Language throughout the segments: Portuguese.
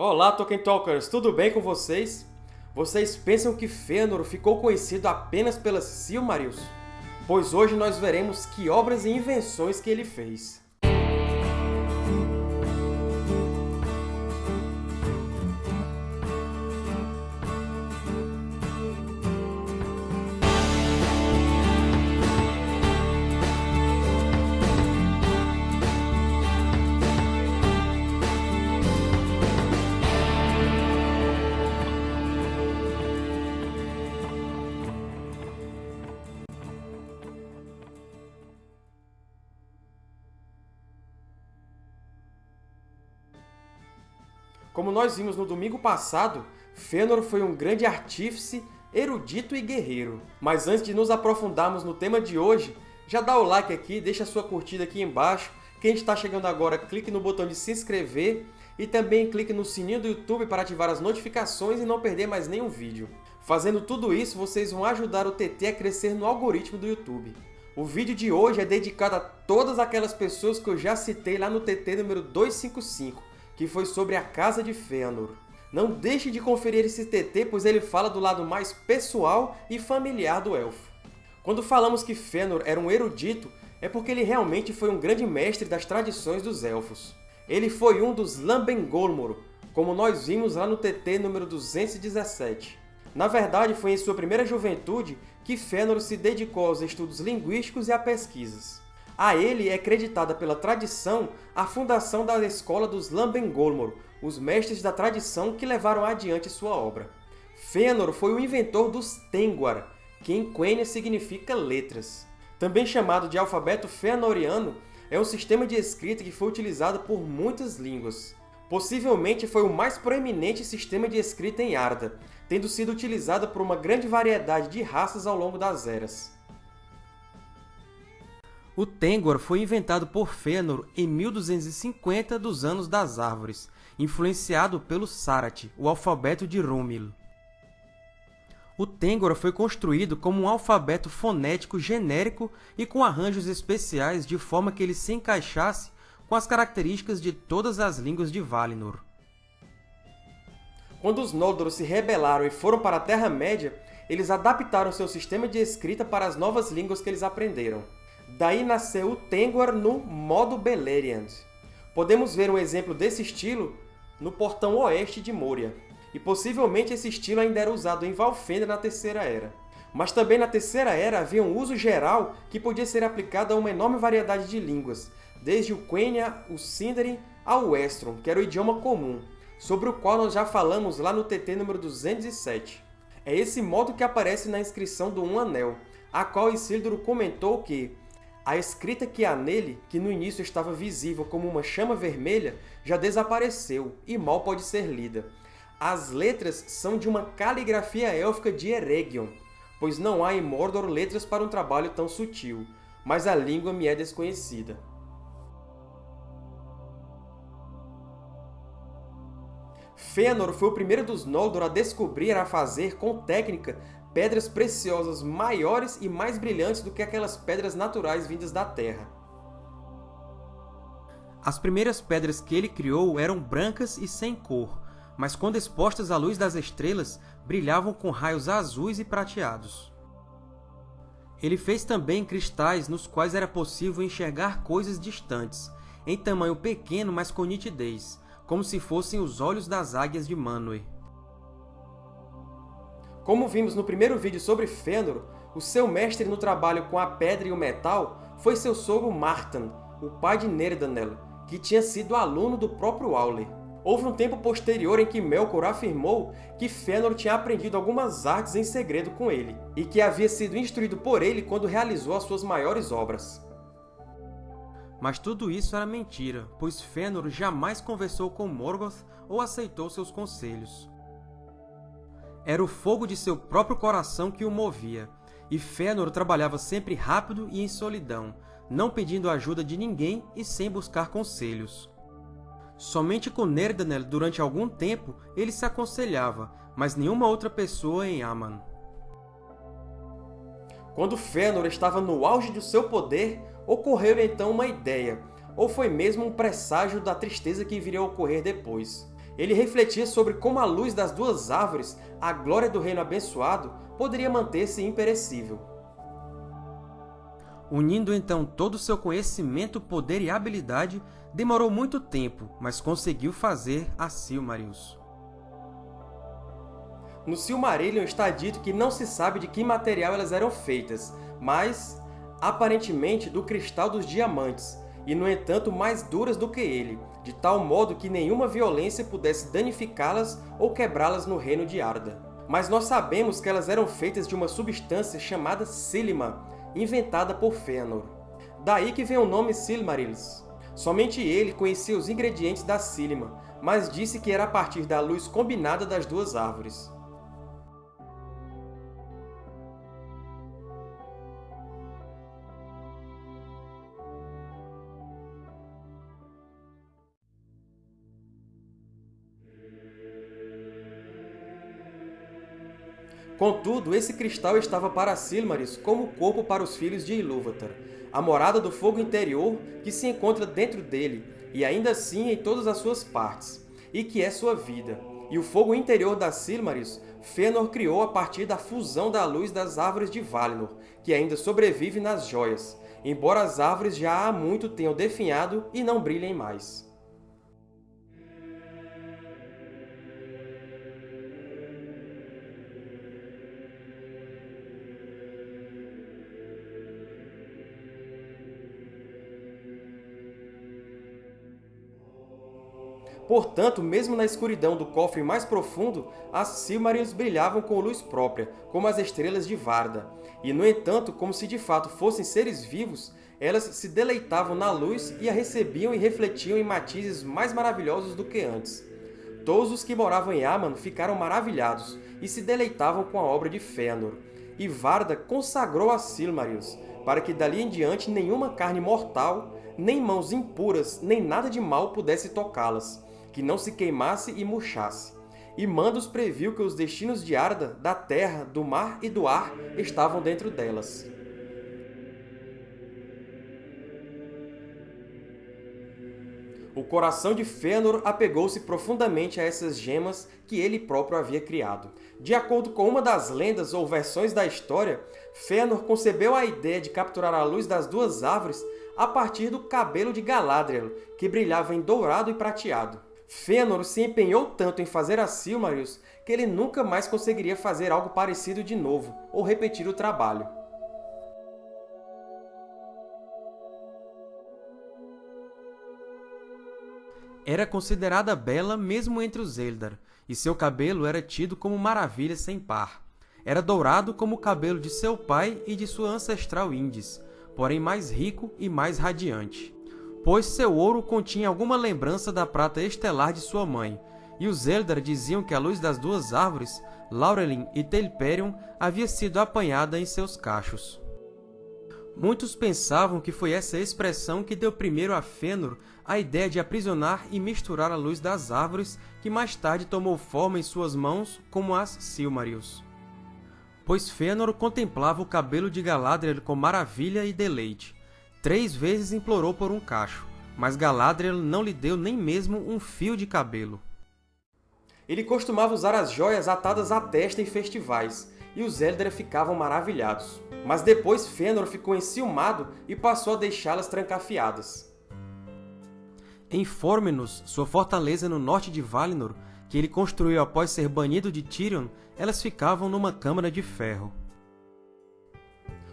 Olá, Tolkien Talkers! Tudo bem com vocês? Vocês pensam que Fëanor ficou conhecido apenas pelas Silmarils? Pois hoje nós veremos que obras e invenções que ele fez. Como nós vimos no domingo passado, Fëanor foi um grande artífice, erudito e guerreiro. Mas antes de nos aprofundarmos no tema de hoje, já dá o like aqui, deixa sua curtida aqui embaixo. Quem está chegando agora, clique no botão de se inscrever e também clique no sininho do YouTube para ativar as notificações e não perder mais nenhum vídeo. Fazendo tudo isso, vocês vão ajudar o TT a crescer no algoritmo do YouTube. O vídeo de hoje é dedicado a todas aquelas pessoas que eu já citei lá no TT número 255, que foi sobre a Casa de Fëanor. Não deixe de conferir esse TT, pois ele fala do lado mais pessoal e familiar do Elfo. Quando falamos que Fëanor era um erudito, é porque ele realmente foi um grande mestre das tradições dos Elfos. Ele foi um dos Lambengolmor, como nós vimos lá no TT número 217. Na verdade, foi em sua primeira juventude que Fëanor se dedicou aos estudos linguísticos e a pesquisas. A ele é creditada pela tradição a fundação da escola dos Lambengolmor, os mestres da tradição que levaram adiante sua obra. Fëanor foi o inventor dos Tengwar, que em Quenya significa letras. Também chamado de alfabeto Fëanoriano, é um sistema de escrita que foi utilizado por muitas línguas. Possivelmente foi o mais proeminente sistema de escrita em Arda, tendo sido utilizado por uma grande variedade de raças ao longo das eras. O Tengwar foi inventado por Fëanor em 1250 dos Anos das Árvores, influenciado pelo Sarathi, o alfabeto de Rúmil. O Tengwar foi construído como um alfabeto fonético genérico e com arranjos especiais de forma que ele se encaixasse com as características de todas as línguas de Valinor. Quando os Noldor se rebelaram e foram para a Terra-média, eles adaptaram seu sistema de escrita para as novas línguas que eles aprenderam. Daí nasceu o Tengwar no modo Beleriand. Podemos ver um exemplo desse estilo no portão oeste de Moria, e possivelmente esse estilo ainda era usado em Valfenda na Terceira Era. Mas também na Terceira Era havia um uso geral que podia ser aplicado a uma enorme variedade de línguas, desde o Quenya, o Sindarin, ao Westron, que era o idioma comum, sobre o qual nós já falamos lá no TT número 207. É esse modo que aparece na inscrição do Um Anel, a qual Isildur comentou que a escrita que há nele, que no início estava visível como uma chama vermelha, já desapareceu e mal pode ser lida. As letras são de uma caligrafia élfica de Eregion, pois não há em Mordor letras para um trabalho tão sutil, mas a língua me é desconhecida. Fëanor foi o primeiro dos Noldor a descobrir a fazer, com técnica, pedras preciosas maiores e mais brilhantes do que aquelas pedras naturais vindas da Terra. As primeiras pedras que ele criou eram brancas e sem cor, mas quando expostas à luz das estrelas, brilhavam com raios azuis e prateados. Ele fez também cristais nos quais era possível enxergar coisas distantes, em tamanho pequeno, mas com nitidez, como se fossem os olhos das águias de Manwë. Como vimos no primeiro vídeo sobre Fëanor, o seu mestre no trabalho com a pedra e o metal foi seu sogro Martan, o pai de Nerdanel, que tinha sido aluno do próprio Aule. Houve um tempo posterior em que Melkor afirmou que Fëanor tinha aprendido algumas artes em segredo com ele, e que havia sido instruído por ele quando realizou as suas maiores obras. Mas tudo isso era mentira, pois Fëanor jamais conversou com Morgoth ou aceitou seus conselhos. Era o fogo de seu próprio coração que o movia, e Fëanor trabalhava sempre rápido e em solidão, não pedindo ajuda de ninguém e sem buscar conselhos. Somente com Nerdanel, durante algum tempo, ele se aconselhava, mas nenhuma outra pessoa em Aman. Quando Fëanor estava no auge do seu poder, ocorreu então uma ideia, ou foi mesmo um presságio da tristeza que viria a ocorrer depois. Ele refletia sobre como a luz das duas árvores, a glória do reino abençoado, poderia manter-se imperecível. Unindo então todo o seu conhecimento, poder e habilidade, demorou muito tempo, mas conseguiu fazer a Silmarils. No Silmarillion está dito que não se sabe de que material elas eram feitas, mas, aparentemente, do cristal dos diamantes, e, no entanto, mais duras do que ele, de tal modo que nenhuma violência pudesse danificá-las ou quebrá-las no reino de Arda. Mas nós sabemos que elas eram feitas de uma substância chamada Silima, inventada por Fëanor. Daí que vem o nome Silmarils. Somente ele conhecia os ingredientes da Silima, mas disse que era a partir da luz combinada das duas árvores. Contudo, esse cristal estava para Silmarils como o corpo para os filhos de Ilúvatar, a morada do fogo interior que se encontra dentro dele, e ainda assim em todas as suas partes, e que é sua vida. E o fogo interior da Silmarils, Fëanor criou a partir da fusão da luz das árvores de Valinor, que ainda sobrevive nas joias, embora as árvores já há muito tenham definhado e não brilhem mais. Portanto, mesmo na escuridão do cofre mais profundo, as Silmarils brilhavam com luz própria, como as estrelas de Varda. E, no entanto, como se de fato fossem seres vivos, elas se deleitavam na luz e a recebiam e refletiam em matizes mais maravilhosos do que antes. Todos os que moravam em Aman ficaram maravilhados e se deleitavam com a obra de Fëanor. E Varda consagrou as Silmarils, para que dali em diante nenhuma carne mortal, nem mãos impuras, nem nada de mal pudesse tocá-las que não se queimasse e murchasse. E Mandos previu que os destinos de Arda, da terra, do mar e do ar, estavam dentro delas. O coração de Fëanor apegou-se profundamente a essas gemas que ele próprio havia criado. De acordo com uma das lendas ou versões da história, Fëanor concebeu a ideia de capturar a luz das duas árvores a partir do cabelo de Galadriel, que brilhava em dourado e prateado. Fëanor se empenhou tanto em fazer a Silmarils que ele nunca mais conseguiria fazer algo parecido de novo, ou repetir o trabalho. Era considerada bela mesmo entre os Eldar, e seu cabelo era tido como maravilha sem par. Era dourado como o cabelo de seu pai e de sua ancestral Indis, porém mais rico e mais radiante pois seu ouro continha alguma lembrança da prata estelar de sua mãe, e os Eldar diziam que a luz das duas árvores, Laurelin e Telperion, havia sido apanhada em seus cachos. Muitos pensavam que foi essa expressão que deu primeiro a Fëanor a ideia de aprisionar e misturar a luz das árvores que mais tarde tomou forma em suas mãos como as Silmarils. Pois Fëanor contemplava o cabelo de Galadriel com maravilha e deleite, Três vezes implorou por um cacho, mas Galadriel não lhe deu nem mesmo um fio de cabelo. Ele costumava usar as joias atadas à testa em festivais, e os Eldar ficavam maravilhados. Mas depois Fëanor ficou enciumado e passou a deixá-las trancafiadas. Em Formenos, sua fortaleza no norte de Valinor, que ele construiu após ser banido de Tirion, elas ficavam numa câmara de ferro.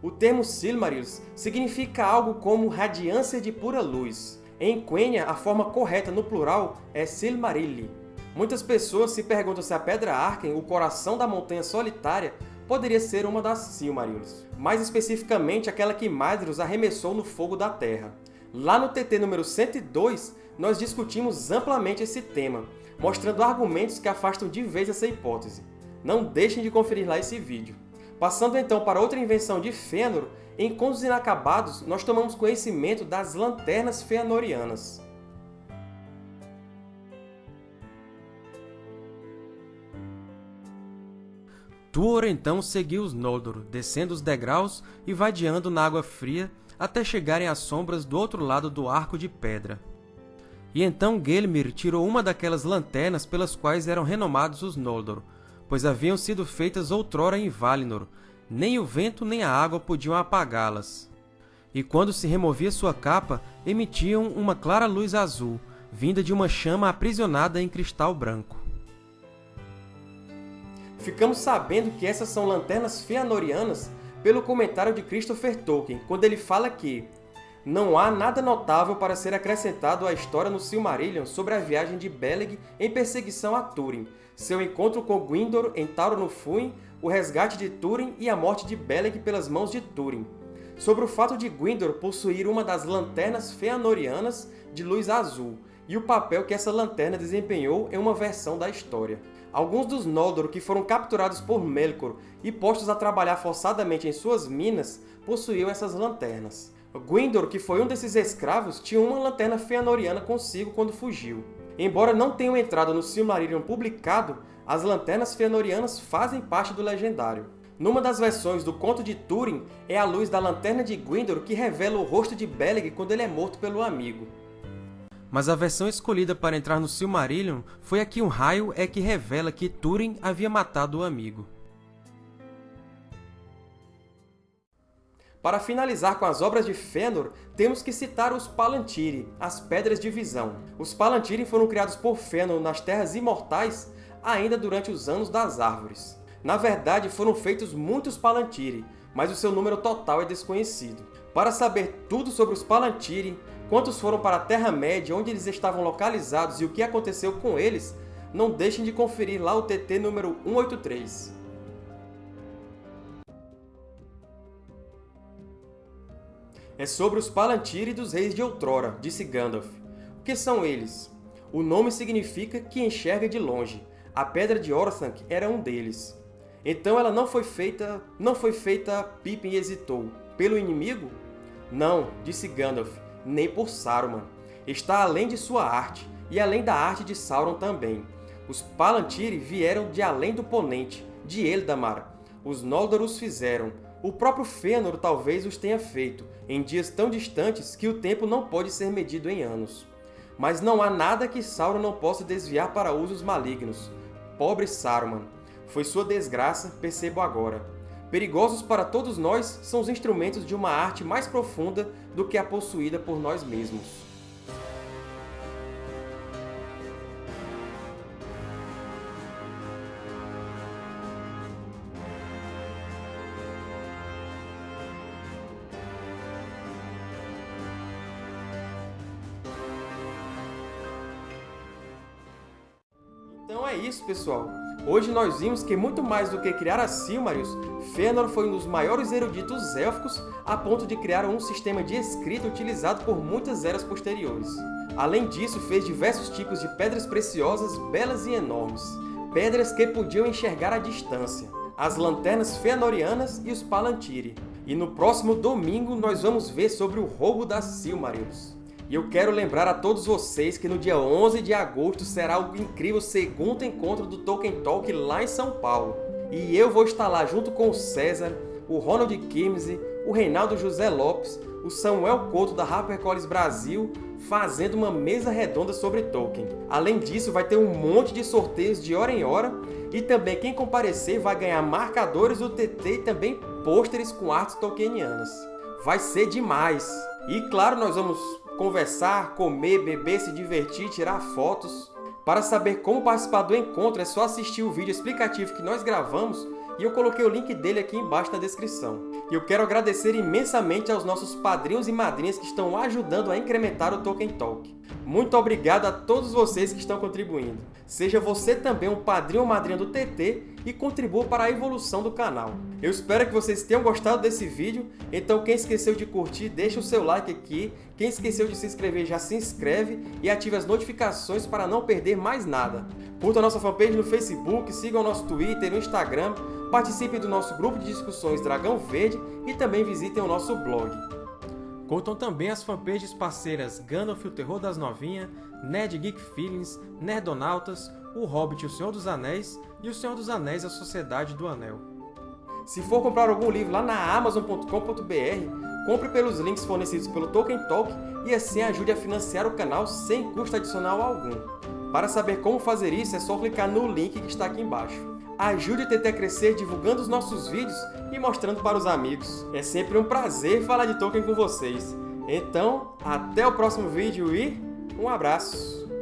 O termo Silmarils significa algo como radiância de pura luz. Em Quenya, a forma correta no plural é Silmarilli. Muitas pessoas se perguntam se a Pedra Arken, o coração da Montanha Solitária, poderia ser uma das Silmarils. Mais especificamente, aquela que Madrius arremessou no fogo da Terra. Lá no TT número 102, nós discutimos amplamente esse tema, mostrando argumentos que afastam de vez essa hipótese. Não deixem de conferir lá esse vídeo. Passando então para outra invenção de Fëanor, em Contos Inacabados nós tomamos conhecimento das Lanternas Fëanorianas. Tuor então seguiu os Noldor, descendo os degraus e vadiando na água fria até chegarem às sombras do outro lado do Arco de Pedra. E então Gelmir tirou uma daquelas lanternas pelas quais eram renomados os Noldor, pois haviam sido feitas outrora em Valinor, nem o vento nem a água podiam apagá-las. E quando se removia sua capa, emitiam uma clara luz azul, vinda de uma chama aprisionada em cristal branco. Ficamos sabendo que essas são lanternas feanorianas pelo comentário de Christopher Tolkien, quando ele fala que não há nada notável para ser acrescentado à história no Silmarillion sobre a viagem de Beleg em perseguição a Túrin, seu encontro com Gwyndor em Tauronofúin, o resgate de Túrin e a morte de Beleg pelas mãos de Túrin. Sobre o fato de Gwyndor possuir uma das lanternas feanorianas de luz azul, e o papel que essa lanterna desempenhou em uma versão da história. Alguns dos Noldor que foram capturados por Melkor e postos a trabalhar forçadamente em suas minas possuíam essas lanternas. Gwyndor, que foi um desses escravos, tinha uma lanterna Feanoriana consigo quando fugiu. Embora não tenham entrado no Silmarillion publicado, as lanternas Feanorianas fazem parte do Legendário. Numa das versões do Conto de Túrin, é a luz da lanterna de Gwyndor que revela o rosto de Beleg quando ele é morto pelo amigo mas a versão escolhida para entrar no Silmarillion foi a que um raio é que revela que Túrin havia matado o amigo. Para finalizar com as obras de Fëanor, temos que citar os Palantiri, as Pedras de Visão. Os Palantiri foram criados por Fëanor nas Terras Imortais ainda durante os Anos das Árvores. Na verdade, foram feitos muitos Palantiri, mas o seu número total é desconhecido. Para saber tudo sobre os Palantiri, quantos foram para a Terra-média, onde eles estavam localizados e o que aconteceu com eles, não deixem de conferir lá o TT número 183. É sobre os Palantir dos Reis de Outrora, disse Gandalf. O que são eles? O nome significa que enxerga de longe. A Pedra de Orthanc era um deles. Então ela não foi feita... não foi feita... Pippin hesitou. Pelo inimigo? Não, disse Gandalf nem por Saruman. Está além de sua arte, e além da arte de Sauron também. Os Palantiri vieram de além do Ponente, de Eldamar. Os Noldor os fizeram. O próprio Fëanor talvez os tenha feito, em dias tão distantes que o tempo não pode ser medido em anos. Mas não há nada que Sauron não possa desviar para usos malignos. Pobre Saruman! Foi sua desgraça, percebo agora. Perigosos para todos nós são os instrumentos de uma arte mais profunda do que a possuída por nós mesmos. Então é isso, pessoal! Hoje nós vimos que, muito mais do que criar a Silmarils, Fëanor foi um dos maiores eruditos élficos a ponto de criar um sistema de escrita utilizado por muitas eras posteriores. Além disso, fez diversos tipos de pedras preciosas belas e enormes, pedras que podiam enxergar à distância, as lanternas Fëanorianas e os Palantiri. E no próximo domingo nós vamos ver sobre o roubo das Silmarils. E eu quero lembrar a todos vocês que no dia 11 de agosto será o incrível segundo encontro do Tolkien Talk lá em São Paulo. E eu vou estar lá junto com o César, o Ronald Kimsey, o Reinaldo José Lopes, o Samuel Couto da HarperCollins Brasil, fazendo uma mesa redonda sobre Tolkien. Além disso, vai ter um monte de sorteios de hora em hora e também quem comparecer vai ganhar marcadores do TT e também pôsteres com artes tolkienianas. Vai ser demais! E claro, nós vamos conversar, comer, beber, se divertir, tirar fotos. Para saber como participar do encontro é só assistir o vídeo explicativo que nós gravamos e eu coloquei o link dele aqui embaixo na descrição. E eu quero agradecer imensamente aos nossos padrinhos e madrinhas que estão ajudando a incrementar o Tolkien Talk. Muito obrigado a todos vocês que estão contribuindo. Seja você também um padrinho ou madrinha do TT e contribua para a evolução do canal. Eu espero que vocês tenham gostado desse vídeo, então quem esqueceu de curtir, deixa o seu like aqui, quem esqueceu de se inscrever já se inscreve e ative as notificações para não perder mais nada. Curta a nossa fanpage no Facebook, siga o nosso Twitter e no Instagram, participe do nosso grupo de discussões Dragão Verde e também visitem o nosso blog. Contam também as fanpages parceiras Gandalf o Terror das Novinhas, Nerd Geek Feelings, Nerdonautas, O Hobbit o Senhor dos Anéis e O Senhor dos Anéis a Sociedade do Anel. Se for comprar algum livro lá na Amazon.com.br, compre pelos links fornecidos pelo Tolkien Talk e assim ajude a financiar o canal sem custo adicional algum. Para saber como fazer isso, é só clicar no link que está aqui embaixo. Ajude o TT a crescer divulgando os nossos vídeos e mostrando para os amigos. É sempre um prazer falar de Tolkien com vocês. Então, até o próximo vídeo e um abraço!